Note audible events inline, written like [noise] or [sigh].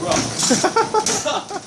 う [laughs] わ